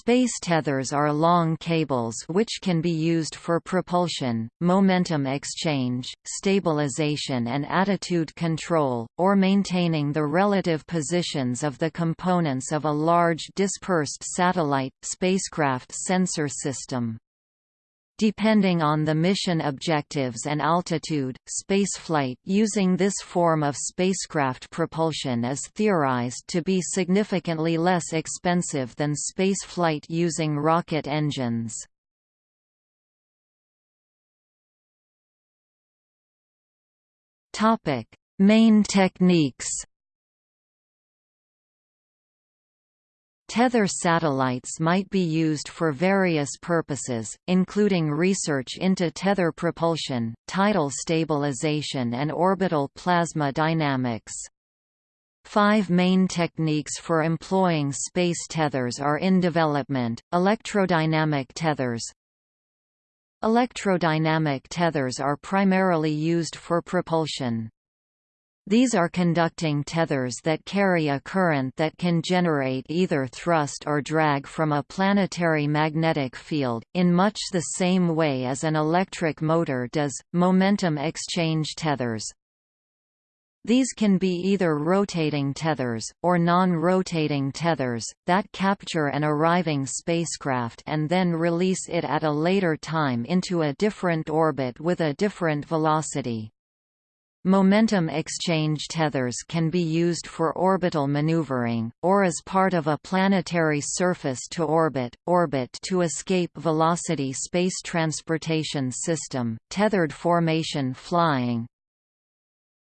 Space tethers are long cables which can be used for propulsion, momentum exchange, stabilization and attitude control, or maintaining the relative positions of the components of a large dispersed satellite, spacecraft sensor system. Depending on the mission objectives and altitude, spaceflight using this form of spacecraft propulsion is theorized to be significantly less expensive than spaceflight using rocket engines. Main techniques Tether satellites might be used for various purposes, including research into tether propulsion, tidal stabilization and orbital plasma dynamics. Five main techniques for employing space tethers are in development, electrodynamic tethers, Electrodynamic tethers are primarily used for propulsion. These are conducting tethers that carry a current that can generate either thrust or drag from a planetary magnetic field, in much the same way as an electric motor does. Momentum exchange tethers, these can be either rotating tethers, or non-rotating tethers, that capture an arriving spacecraft and then release it at a later time into a different orbit with a different velocity. Momentum exchange tethers can be used for orbital maneuvering, or as part of a planetary surface-to-orbit, orbit-to-escape velocity space transportation system, tethered formation flying.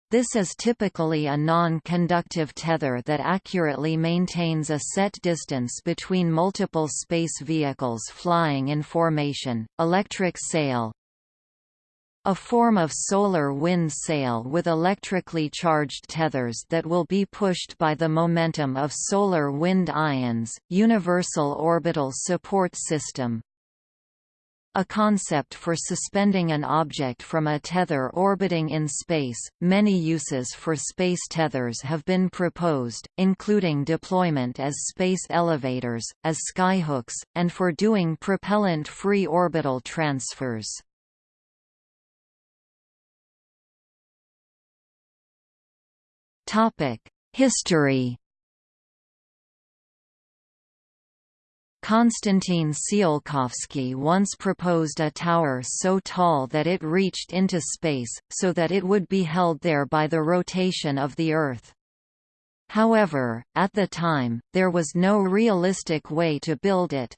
This is typically a non-conductive tether that accurately maintains a set distance between multiple space vehicles flying in formation. Electric sail, a form of solar wind sail with electrically charged tethers that will be pushed by the momentum of solar wind ions, Universal Orbital Support System, a concept for suspending an object from a tether orbiting in space. Many uses for space tethers have been proposed, including deployment as space elevators, as skyhooks, and for doing propellant-free orbital transfers. History Konstantin Tsiolkovsky once proposed a tower so tall that it reached into space, so that it would be held there by the rotation of the Earth. However, at the time, there was no realistic way to build it.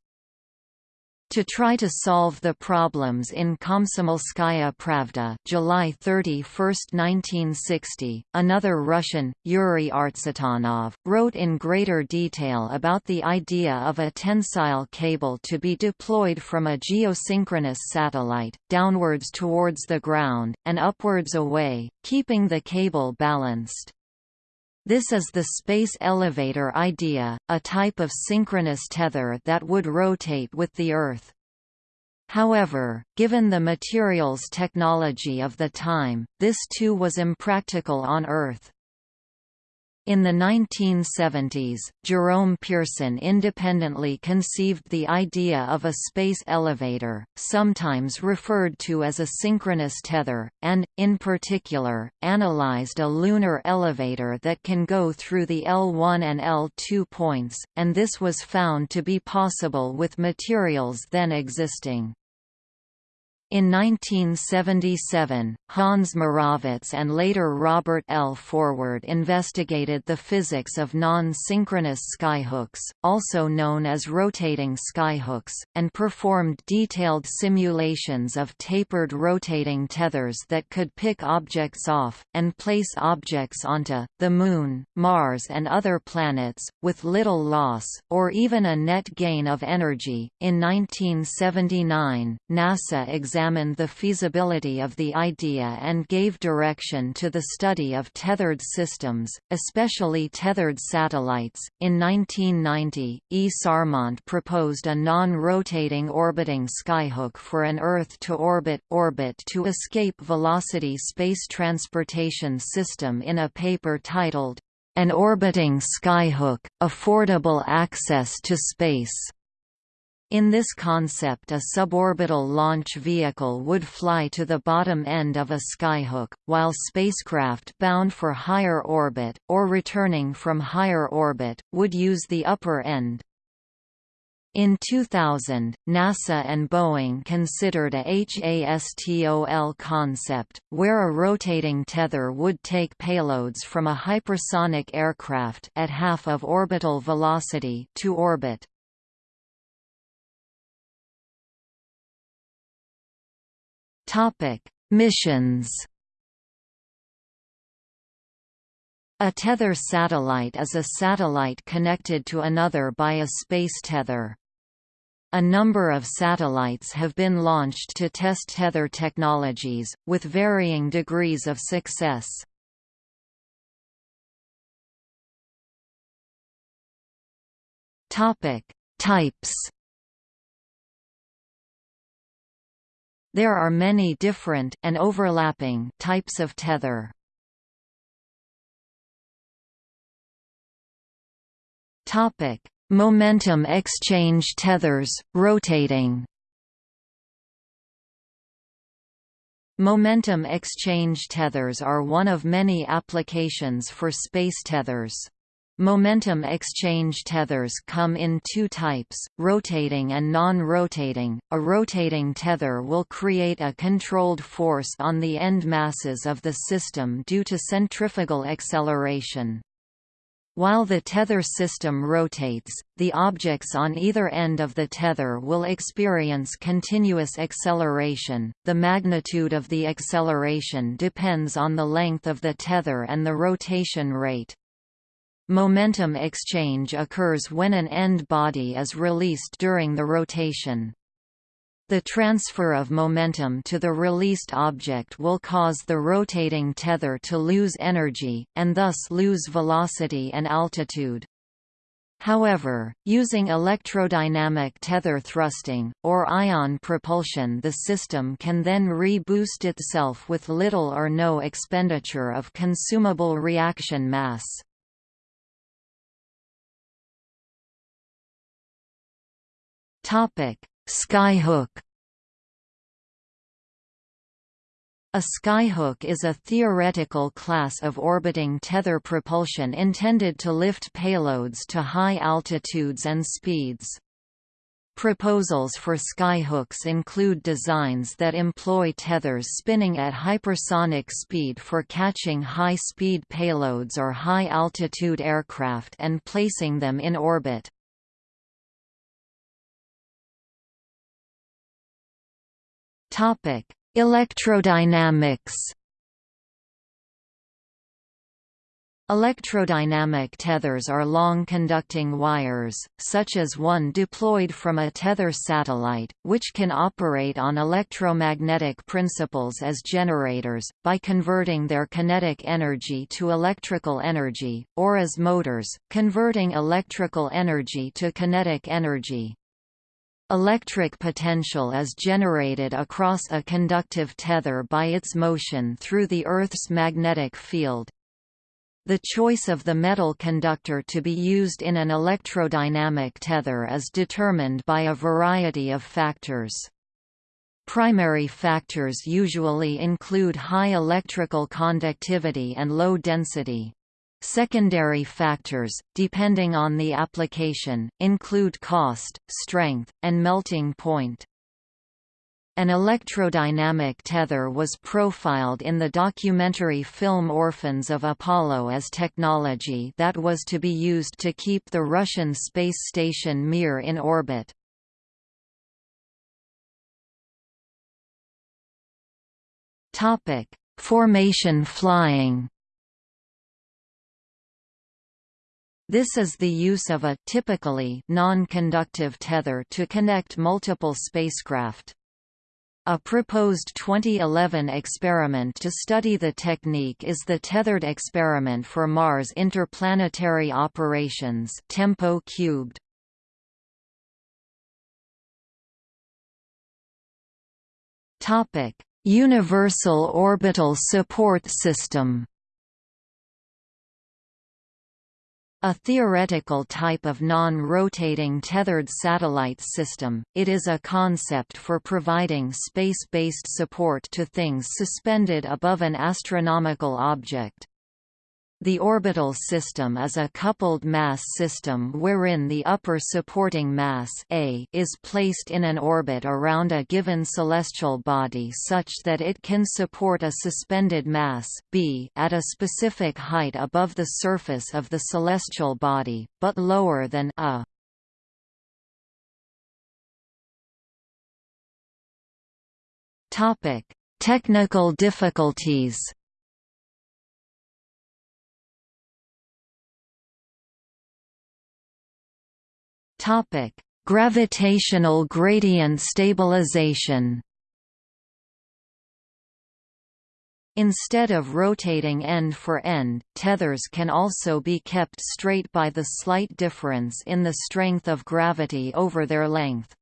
To try to solve the problems in Komsomolskaya Pravda July 31, 1960, another Russian, Yuri Artsutanov, wrote in greater detail about the idea of a tensile cable to be deployed from a geosynchronous satellite, downwards towards the ground, and upwards away, keeping the cable balanced. This is the space elevator idea, a type of synchronous tether that would rotate with the Earth. However, given the materials technology of the time, this too was impractical on Earth. In the 1970s, Jerome Pearson independently conceived the idea of a space elevator, sometimes referred to as a synchronous tether, and, in particular, analyzed a lunar elevator that can go through the L1 and L2 points, and this was found to be possible with materials then existing. In 1977, Hans Moravec and later Robert L. Forward investigated the physics of non-synchronous skyhooks, also known as rotating skyhooks, and performed detailed simulations of tapered rotating tethers that could pick objects off, and place objects onto, the Moon, Mars and other planets, with little loss, or even a net gain of energy. In 1979, NASA examined examined the feasibility of the idea and gave direction to the study of tethered systems, especially tethered satellites. In 1990, E. Sarmont proposed a non-rotating orbiting skyhook for an Earth-to-orbit orbit to escape velocity space transportation system in a paper titled, An Orbiting Skyhook, Affordable Access to Space. In this concept a suborbital launch vehicle would fly to the bottom end of a skyhook, while spacecraft bound for higher orbit, or returning from higher orbit, would use the upper end. In 2000, NASA and Boeing considered a HASTOL concept, where a rotating tether would take payloads from a hypersonic aircraft at half of orbital velocity to orbit. Topic: Missions. A tether satellite is a satellite connected to another by a space tether. A number of satellites have been launched to test tether technologies, with varying degrees of success. Types There are many different and overlapping types of tether. Topic: Momentum exchange tethers, rotating. Momentum exchange tethers are one of many applications for space tethers. Momentum exchange tethers come in two types, rotating and non-rotating. A rotating tether will create a controlled force on the end masses of the system due to centrifugal acceleration. While the tether system rotates, the objects on either end of the tether will experience continuous acceleration. The magnitude of the acceleration depends on the length of the tether and the rotation rate. Momentum exchange occurs when an end body is released during the rotation. The transfer of momentum to the released object will cause the rotating tether to lose energy, and thus lose velocity and altitude. However, using electrodynamic tether thrusting, or ion propulsion the system can then re-boost itself with little or no expenditure of consumable reaction mass. Topic: Skyhook. A skyhook is a theoretical class of orbiting tether propulsion intended to lift payloads to high altitudes and speeds. Proposals for skyhooks include designs that employ tethers spinning at hypersonic speed for catching high-speed payloads or high-altitude aircraft and placing them in orbit. Topic: Electrodynamics. Electrodynamic tethers are long conducting wires, such as one deployed from a tether satellite, which can operate on electromagnetic principles as generators, by converting their kinetic energy to electrical energy, or as motors, converting electrical energy to kinetic energy. Electric potential is generated across a conductive tether by its motion through the Earth's magnetic field. The choice of the metal conductor to be used in an electrodynamic tether is determined by a variety of factors. Primary factors usually include high electrical conductivity and low density. Secondary factors, depending on the application, include cost, strength, and melting point. An electrodynamic tether was profiled in the documentary film Orphans of Apollo as technology that was to be used to keep the Russian space station Mir in orbit. Formation flying This is the use of a typically non-conductive tether to connect multiple spacecraft. A proposed 2011 experiment to study the technique is the Tethered Experiment for Mars Interplanetary Operations tempo cubed. Universal Orbital Support System A theoretical type of non-rotating tethered satellite system, it is a concept for providing space-based support to things suspended above an astronomical object. The orbital system is a coupled mass system wherein the upper supporting mass A is placed in an orbit around a given celestial body such that it can support a suspended mass B at a specific height above the surface of the celestial body, but lower than A. Technical difficulties Topic: Gravitational gradient stabilization. Instead of rotating end for end, tethers can also be kept straight by the slight difference in the strength of gravity over their length.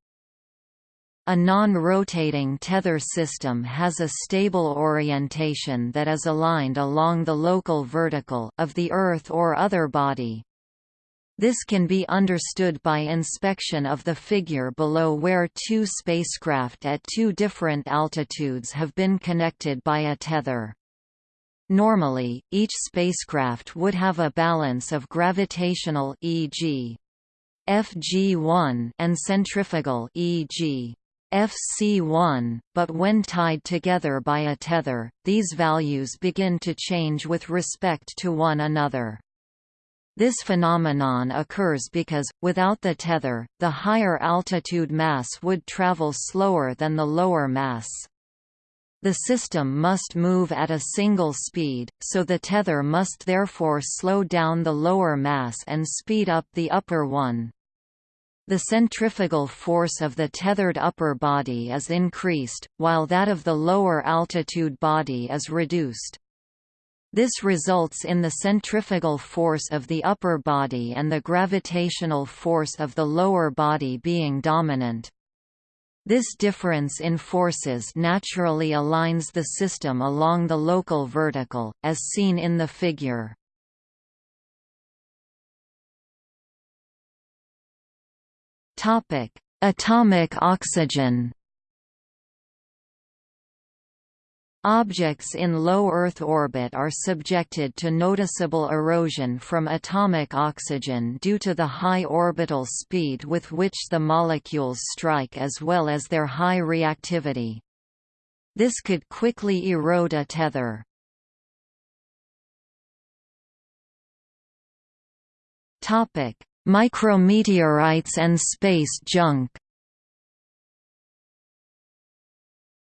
A non-rotating tether system has a stable orientation that is aligned along the local vertical of the Earth or other body. This can be understood by inspection of the figure below where two spacecraft at two different altitudes have been connected by a tether. Normally, each spacecraft would have a balance of gravitational e.g. Fg1 and centrifugal e.g. FC1, but when tied together by a tether, these values begin to change with respect to one another. This phenomenon occurs because, without the tether, the higher altitude mass would travel slower than the lower mass. The system must move at a single speed, so the tether must therefore slow down the lower mass and speed up the upper one. The centrifugal force of the tethered upper body is increased, while that of the lower altitude body is reduced. This results in the centrifugal force of the upper body and the gravitational force of the lower body being dominant. This difference in forces naturally aligns the system along the local vertical, as seen in the figure. Atomic oxygen Objects in low Earth orbit are subjected to noticeable erosion from atomic oxygen due to the high orbital speed with which the molecules strike as well as their high reactivity. This could quickly erode a tether. Micrometeorites and space junk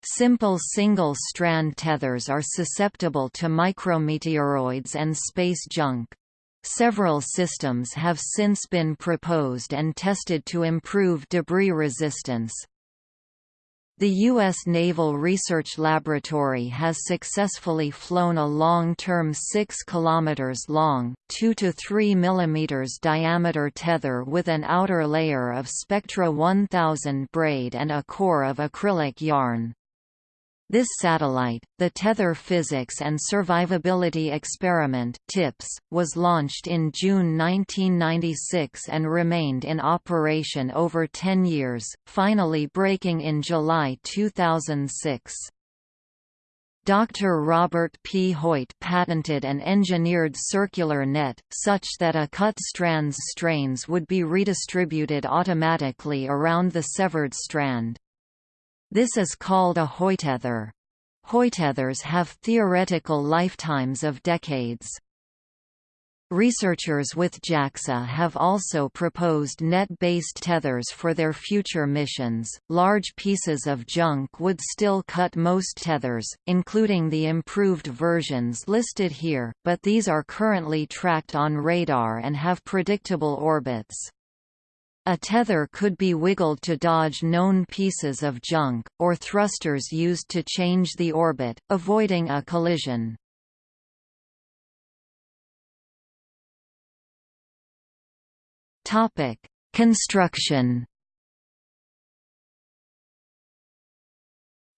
Simple single-strand tethers are susceptible to micrometeoroids and space junk. Several systems have since been proposed and tested to improve debris resistance. The U.S. Naval Research Laboratory has successfully flown a long-term 6 km long, 2 to 3 mm diameter tether with an outer layer of Spectra 1000 braid and a core of acrylic yarn. This satellite, the Tether Physics and Survivability Experiment TIPS, was launched in June 1996 and remained in operation over 10 years, finally breaking in July 2006. Dr. Robert P. Hoyt patented an engineered circular net, such that a cut strand's strains would be redistributed automatically around the severed strand. This is called a Hoytether. Hoytethers have theoretical lifetimes of decades. Researchers with JAXA have also proposed net-based tethers for their future missions. Large pieces of junk would still cut most tethers, including the improved versions listed here, but these are currently tracked on radar and have predictable orbits. A tether could be wiggled to dodge known pieces of junk, or thrusters used to change the orbit, avoiding a collision. Construction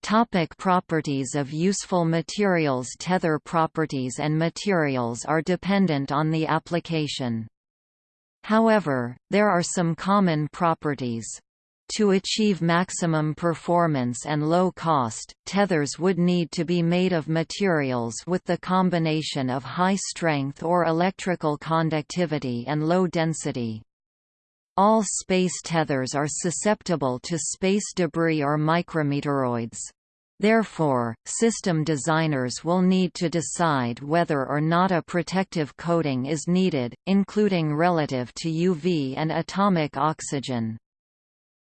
Topic properties of useful materials Tether properties and materials are dependent on the application. However, there are some common properties. To achieve maximum performance and low cost, tethers would need to be made of materials with the combination of high strength or electrical conductivity and low density. All space tethers are susceptible to space debris or micrometeoroids. Therefore, system designers will need to decide whether or not a protective coating is needed, including relative to UV and atomic oxygen.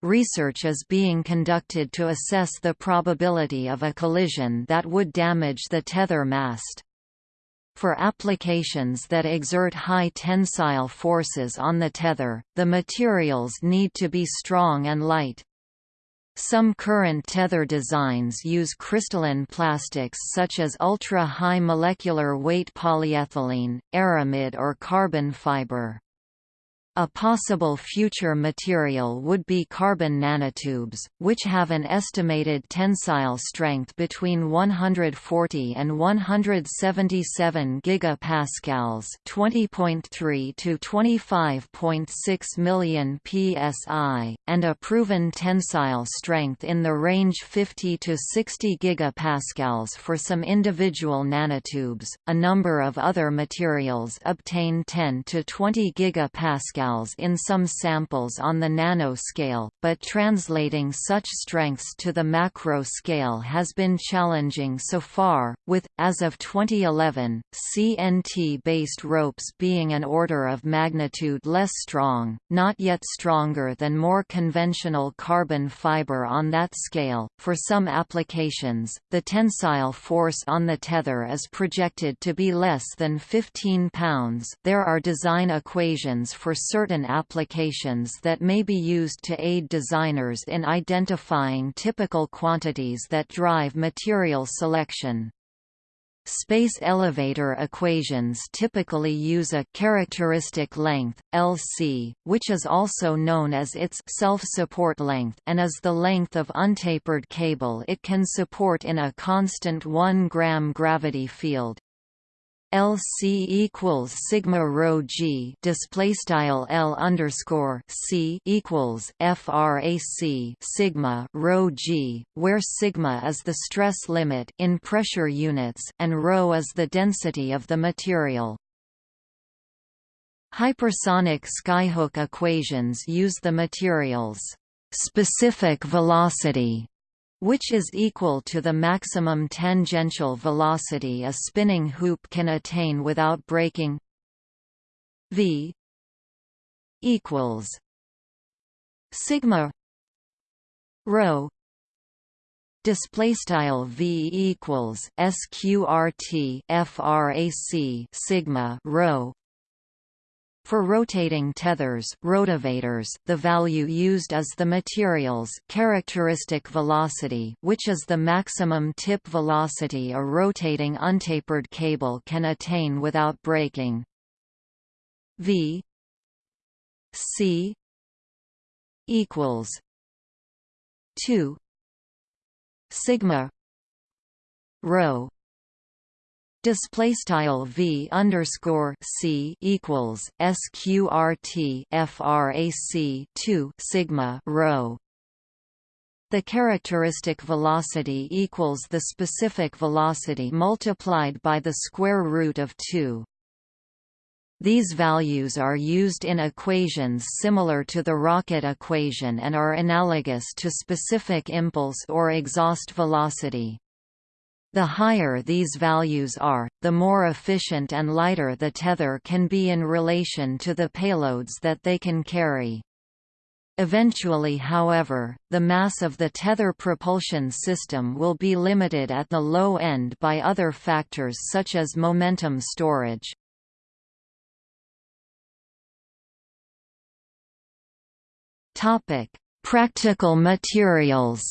Research is being conducted to assess the probability of a collision that would damage the tether mast. For applications that exert high tensile forces on the tether, the materials need to be strong and light. Some current tether designs use crystalline plastics such as ultra-high molecular weight polyethylene, aramid or carbon fiber. A possible future material would be carbon nanotubes, which have an estimated tensile strength between 140 and 177 gigapascals, 20.3 to 25.6 million psi, and a proven tensile strength in the range 50 to 60 gigapascals for some individual nanotubes. A number of other materials obtain 10 to 20 gigapascals in some samples on the nanoscale, but translating such strengths to the macro scale has been challenging so far, with, as of 2011, CNT-based ropes being an order of magnitude less strong, not yet stronger than more conventional carbon fiber on that scale. For some applications, the tensile force on the tether is projected to be less than 15 pounds. There are design equations for certain applications that may be used to aid designers in identifying typical quantities that drive material selection. Space elevator equations typically use a characteristic length, Lc, which is also known as its self-support length and is the length of untapered cable it can support in a constant 1 gram gravity field. LC equals sigma rho G display style L underscore C equals frac sigma rho G, where sigma is the stress limit in pressure units and rho is the density of the material. Hypersonic skyhook equations use the material's specific velocity which is equal to the maximum tangential velocity a spinning hoop can attain without breaking v equals sigma rho display style v equals sqrt frac sigma rho for rotating tethers rotavators, the value used is the material's characteristic velocity which is the maximum tip velocity a rotating untapered cable can attain without breaking. v c equals 2 sigma rho display style v underscore c equals sqrt frac 2 sigma rho the characteristic velocity equals the specific velocity multiplied by the square root of 2 these values are used in equations similar to the rocket equation and are analogous to specific impulse or exhaust velocity. The higher these values are, the more efficient and lighter the tether can be in relation to the payloads that they can carry. Eventually however, the mass of the tether propulsion system will be limited at the low end by other factors such as momentum storage. Practical materials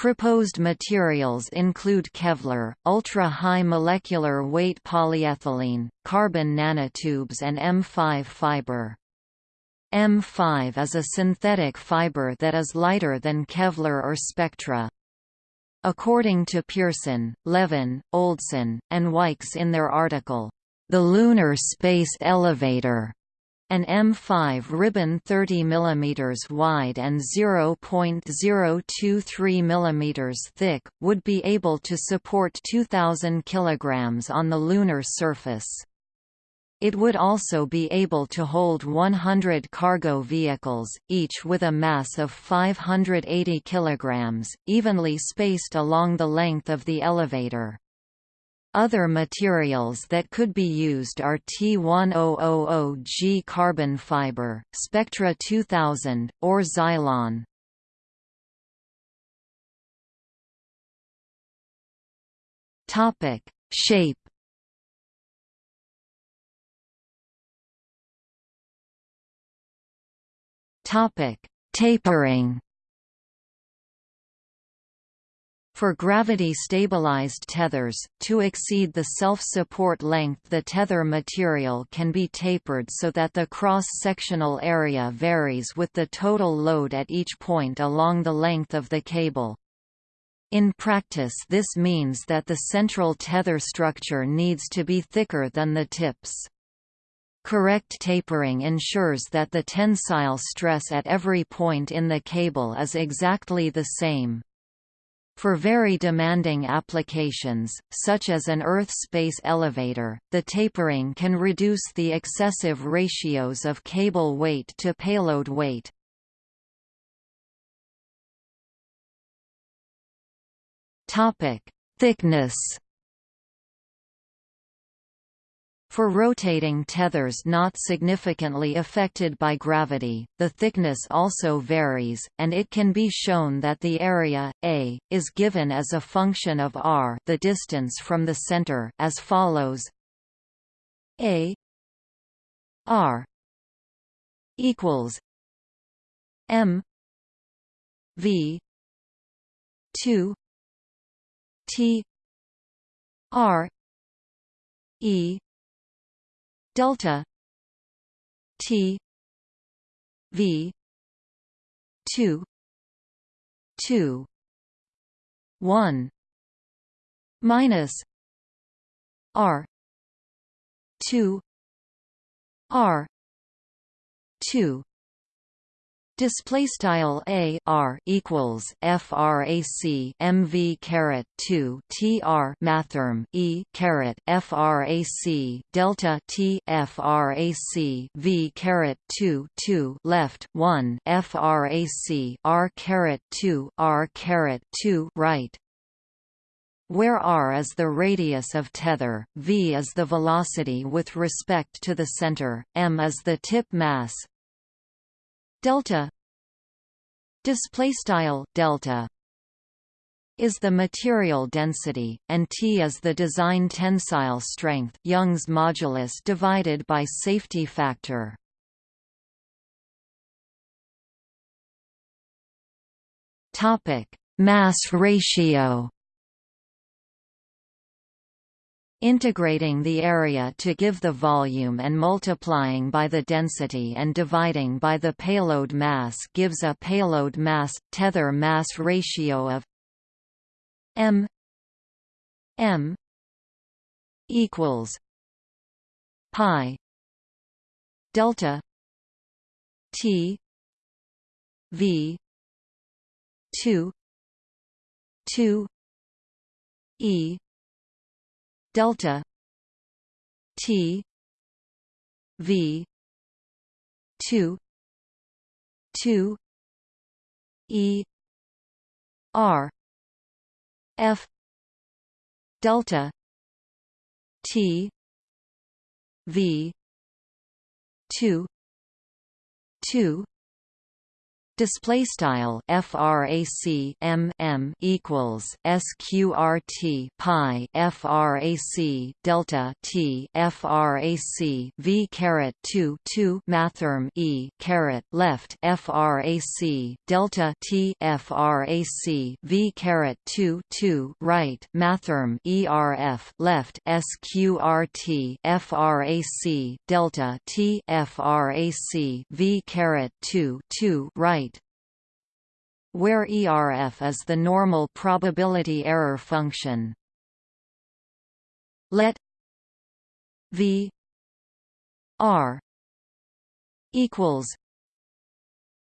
Proposed materials include Kevlar, ultra-high molecular weight polyethylene, carbon nanotubes and M5 fiber. M5 is a synthetic fiber that is lighter than Kevlar or Spectra. According to Pearson, Levin, Oldson, and Wykes in their article, The Lunar Space Elevator an M5 ribbon 30 mm wide and 0.023 mm thick, would be able to support 2,000 kg on the lunar surface. It would also be able to hold 100 cargo vehicles, each with a mass of 580 kg, evenly spaced along the length of the elevator. Other materials that could be used are T1000G carbon fiber, Spectra 2000, or Zylon. Topic: Shape. Topic: Tapering. For gravity-stabilized tethers, to exceed the self-support length the tether material can be tapered so that the cross-sectional area varies with the total load at each point along the length of the cable. In practice this means that the central tether structure needs to be thicker than the tips. Correct tapering ensures that the tensile stress at every point in the cable is exactly the same. For very demanding applications, such as an Earth space elevator, the tapering can reduce the excessive ratios of cable weight to payload weight. Thickness For rotating tethers not significantly affected by gravity, the thickness also varies, and it can be shown that the area, A, is given as a function of r the distance from the center as follows. A r equals m v 2 t r e delta T V two two one minus R two R two Display style a r equals frac mv caret 2 tr mathrm e caret frac delta t frac v caret 2 2 left 1 frac r caret 2 r caret 2 right. Where r is the radius of tether, v is the velocity with respect to the center, m is the tip mass, delta. Display style delta is the material density and T is the design tensile strength Young's modulus divided by safety factor. Topic mass ratio Integrating the area to give the volume and multiplying by the density and dividing by the payload mass gives a payload mass tether mass ratio of m m equals pi delta t v 2 2 e delta T V two two E R F delta T V two two display style frac m m equals sqrt pi frac delta t frac v caret 2 2 mathrm e caret left frac delta t frac v caret 2 2 right mathrm erf left sqrt frac delta t frac v caret 2 2 right where ERF is the normal probability error function. Let V R equals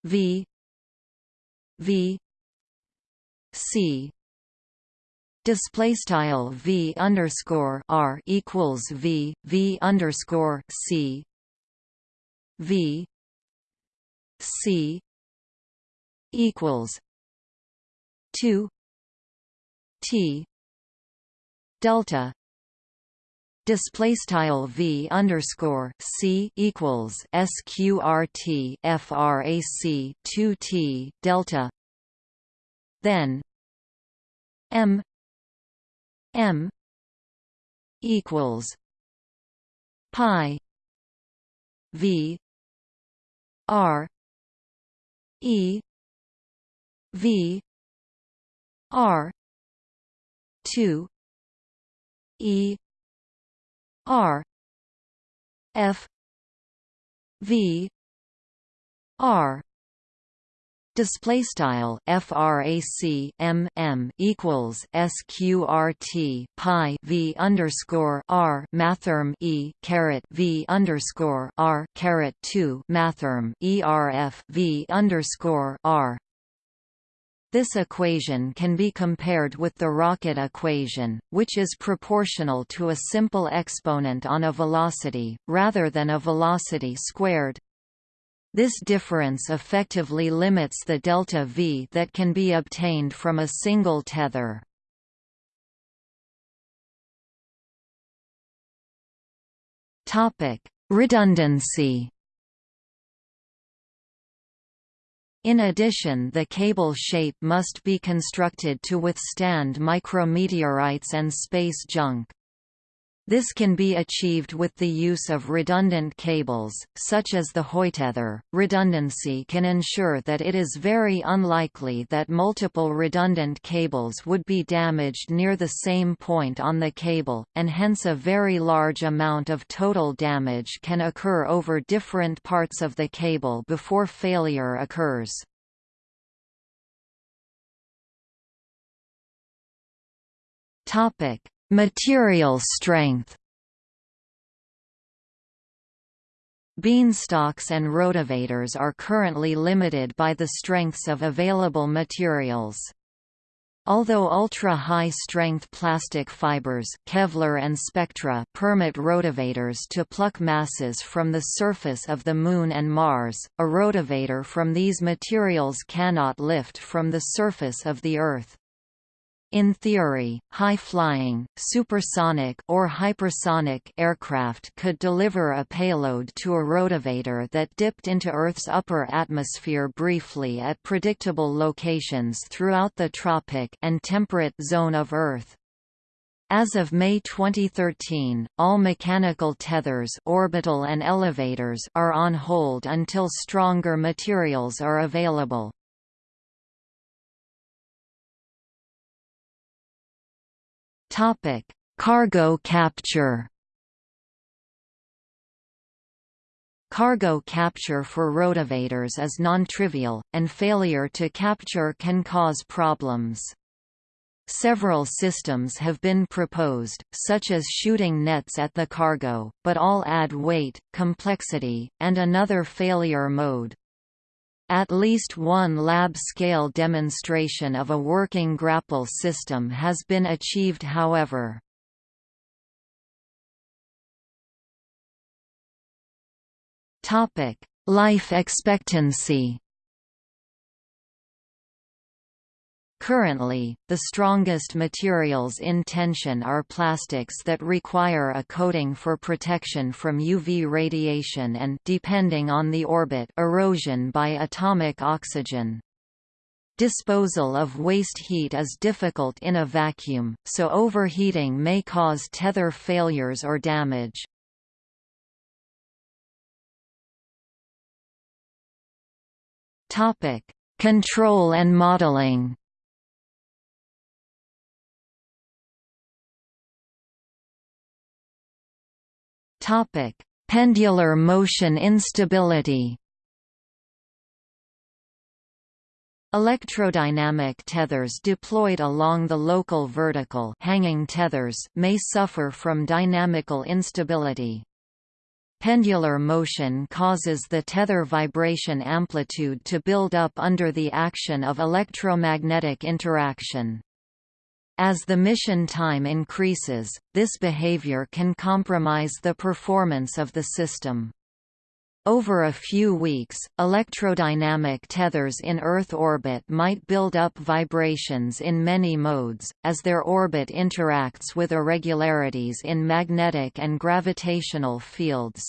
V V C display style V underscore R equals V V underscore C V C equals two T delta display style v underscore c equals sqrt frac 2 t delta then m m equals pi v r e v r 2 e r f v r. Display style frac m m equals sqrt pi v underscore r mathrm e caret v underscore r caret 2 mathrm erf v underscore r this equation can be compared with the rocket equation, which is proportional to a simple exponent on a velocity, rather than a velocity squared. This difference effectively limits the delta v that can be obtained from a single tether. Redundancy In addition the cable shape must be constructed to withstand micrometeorites and space junk. This can be achieved with the use of redundant cables, such as the Hoytether. Redundancy can ensure that it is very unlikely that multiple redundant cables would be damaged near the same point on the cable, and hence a very large amount of total damage can occur over different parts of the cable before failure occurs. Topic: Material strength Beanstalks and rotavators are currently limited by the strengths of available materials. Although ultra-high-strength plastic fibers Kevlar and Spectra permit rotavators to pluck masses from the surface of the Moon and Mars, a rotavator from these materials cannot lift from the surface of the Earth. In theory, high-flying, supersonic or hypersonic aircraft could deliver a payload to a rotavator that dipped into Earth's upper atmosphere briefly at predictable locations throughout the tropic and temperate zone of Earth. As of May 2013, all mechanical tethers orbital and elevators are on hold until stronger materials are available. Topic: Cargo capture. Cargo capture for rotavators is non-trivial, and failure to capture can cause problems. Several systems have been proposed, such as shooting nets at the cargo, but all add weight, complexity, and another failure mode. At least one lab-scale demonstration of a working grapple system has been achieved however. Life expectancy Currently, the strongest materials in tension are plastics that require a coating for protection from UV radiation and depending on the orbit erosion by atomic oxygen. Disposal of waste heat is difficult in a vacuum, so overheating may cause tether failures or damage. Control and modeling Topic: Pendular motion instability. Electrodynamic tethers deployed along the local vertical hanging tethers may suffer from dynamical instability. Pendular motion causes the tether vibration amplitude to build up under the action of electromagnetic interaction. As the mission time increases, this behavior can compromise the performance of the system. Over a few weeks, electrodynamic tethers in Earth orbit might build up vibrations in many modes, as their orbit interacts with irregularities in magnetic and gravitational fields.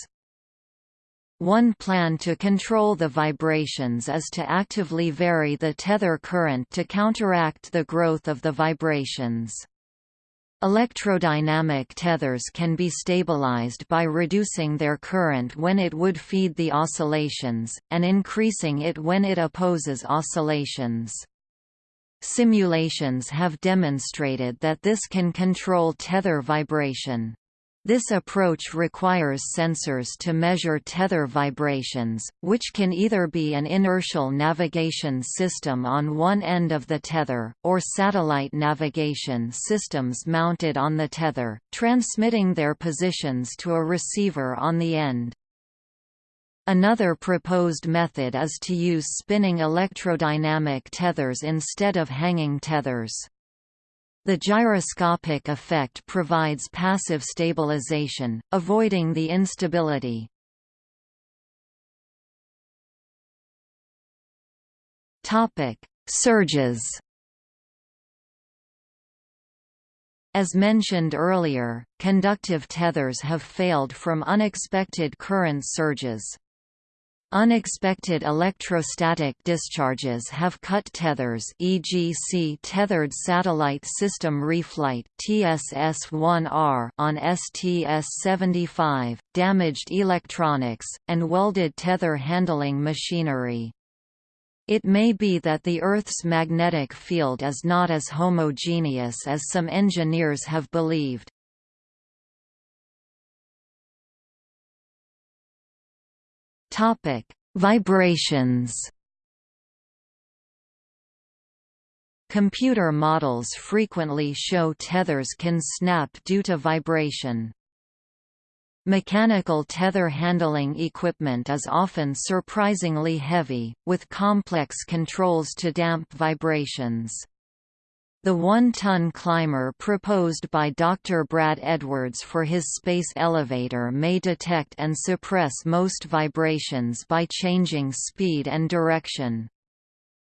One plan to control the vibrations is to actively vary the tether current to counteract the growth of the vibrations. Electrodynamic tethers can be stabilized by reducing their current when it would feed the oscillations, and increasing it when it opposes oscillations. Simulations have demonstrated that this can control tether vibration. This approach requires sensors to measure tether vibrations, which can either be an inertial navigation system on one end of the tether, or satellite navigation systems mounted on the tether, transmitting their positions to a receiver on the end. Another proposed method is to use spinning electrodynamic tethers instead of hanging tethers. The gyroscopic effect provides passive stabilization, avoiding the instability. Topic: Surges. As mentioned earlier, conductive tethers have failed from unexpected current surges. Unexpected electrostatic discharges have cut tethers e.g. see Tethered Satellite System Reflight TSS-1R on STS-75, damaged electronics, and welded tether handling machinery. It may be that the Earth's magnetic field is not as homogeneous as some engineers have believed. Topic: Vibrations. Computer models frequently show tethers can snap due to vibration. Mechanical tether handling equipment is often surprisingly heavy, with complex controls to damp vibrations. The one-ton climber proposed by Dr. Brad Edwards for his space elevator may detect and suppress most vibrations by changing speed and direction.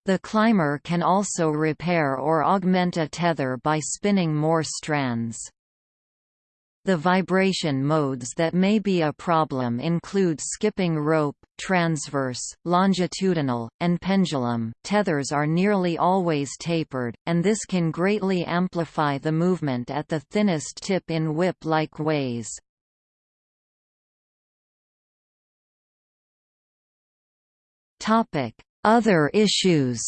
The climber can also repair or augment a tether by spinning more strands. The vibration modes that may be a problem include skipping rope, transverse, longitudinal, and pendulum. Tethers are nearly always tapered, and this can greatly amplify the movement at the thinnest tip in whip-like ways. Topic: Other issues.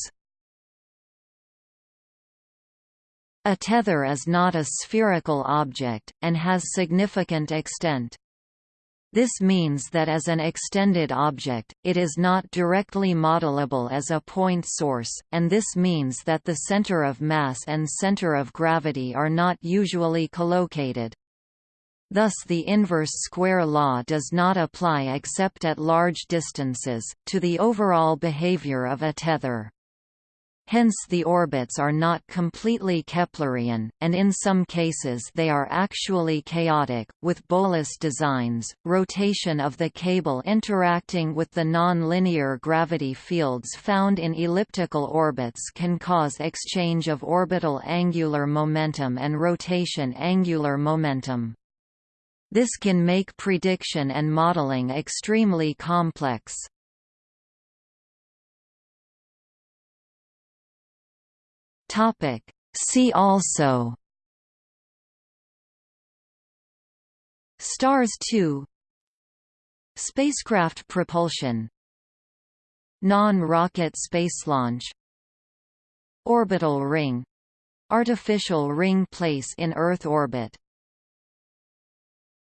A tether is not a spherical object, and has significant extent. This means that as an extended object, it is not directly modelable as a point source, and this means that the center of mass and center of gravity are not usually collocated. Thus the inverse square law does not apply except at large distances, to the overall behavior of a tether. Hence the orbits are not completely Keplerian, and in some cases they are actually chaotic, with bolus designs. Rotation of the cable interacting with the non-linear gravity fields found in elliptical orbits can cause exchange of orbital angular momentum and rotation angular momentum. This can make prediction and modeling extremely complex. Topic. See also. Stars 2 Spacecraft propulsion. Non-rocket space launch. Orbital ring. Artificial ring place in Earth orbit